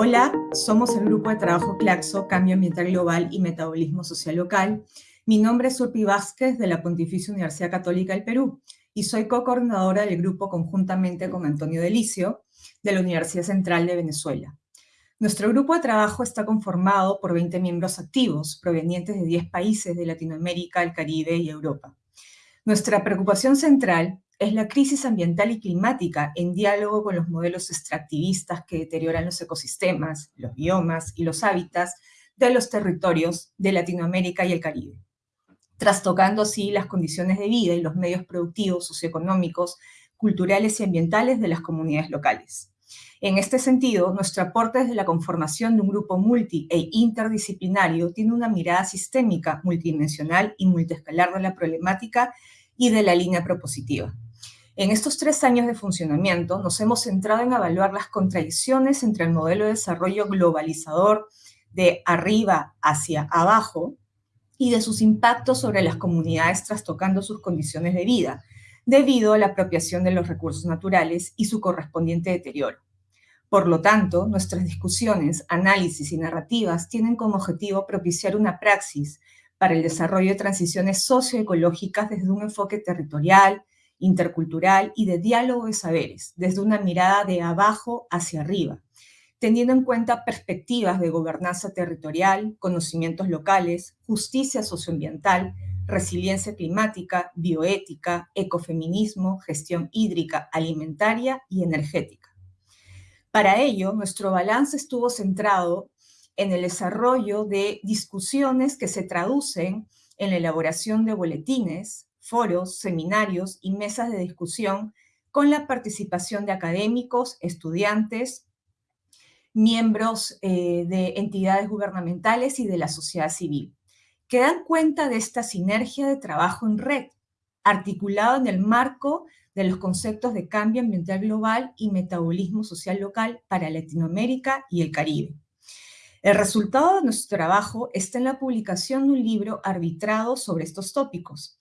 Hola, somos el grupo de trabajo Claxo, Cambio Ambiental Global y Metabolismo Social Local. Mi nombre es Urpi Vázquez de la Pontificia Universidad Católica del Perú y soy co-coordinadora del grupo conjuntamente con Antonio Delicio de la Universidad Central de Venezuela. Nuestro grupo de trabajo está conformado por 20 miembros activos provenientes de 10 países de Latinoamérica, el Caribe y Europa. Nuestra preocupación central es la crisis ambiental y climática en diálogo con los modelos extractivistas que deterioran los ecosistemas, los biomas y los hábitats de los territorios de Latinoamérica y el Caribe, trastocando así las condiciones de vida y los medios productivos, socioeconómicos, culturales y ambientales de las comunidades locales. En este sentido, nuestro aporte desde la conformación de un grupo multi e interdisciplinario tiene una mirada sistémica, multidimensional y multiescalar de la problemática y de la línea propositiva. En estos tres años de funcionamiento nos hemos centrado en evaluar las contradicciones entre el modelo de desarrollo globalizador de arriba hacia abajo y de sus impactos sobre las comunidades trastocando sus condiciones de vida, debido a la apropiación de los recursos naturales y su correspondiente deterioro. Por lo tanto, nuestras discusiones, análisis y narrativas tienen como objetivo propiciar una praxis para el desarrollo de transiciones socioecológicas desde un enfoque territorial, intercultural y de diálogo de saberes, desde una mirada de abajo hacia arriba, teniendo en cuenta perspectivas de gobernanza territorial, conocimientos locales, justicia socioambiental, resiliencia climática, bioética, ecofeminismo, gestión hídrica, alimentaria y energética. Para ello, nuestro balance estuvo centrado en el desarrollo de discusiones que se traducen en la elaboración de boletines, foros, seminarios y mesas de discusión con la participación de académicos, estudiantes, miembros eh, de entidades gubernamentales y de la sociedad civil, que dan cuenta de esta sinergia de trabajo en red, articulado en el marco de los conceptos de cambio ambiental global y metabolismo social local para Latinoamérica y el Caribe. El resultado de nuestro trabajo está en la publicación de un libro arbitrado sobre estos tópicos,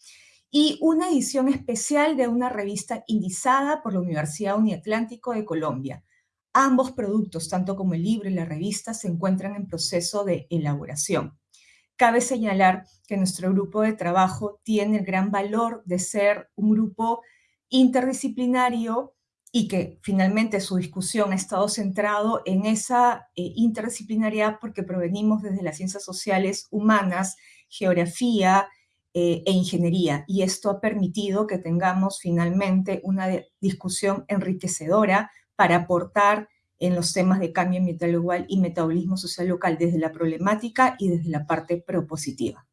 y una edición especial de una revista indizada por la Universidad Uniatlántico de Colombia. Ambos productos, tanto como el libro y la revista, se encuentran en proceso de elaboración. Cabe señalar que nuestro grupo de trabajo tiene el gran valor de ser un grupo interdisciplinario y que finalmente su discusión ha estado centrado en esa eh, interdisciplinariedad porque provenimos desde las ciencias sociales humanas, geografía, eh, e ingeniería. Y esto ha permitido que tengamos finalmente una discusión enriquecedora para aportar en los temas de cambio ambiental global y metabolismo social local desde la problemática y desde la parte propositiva.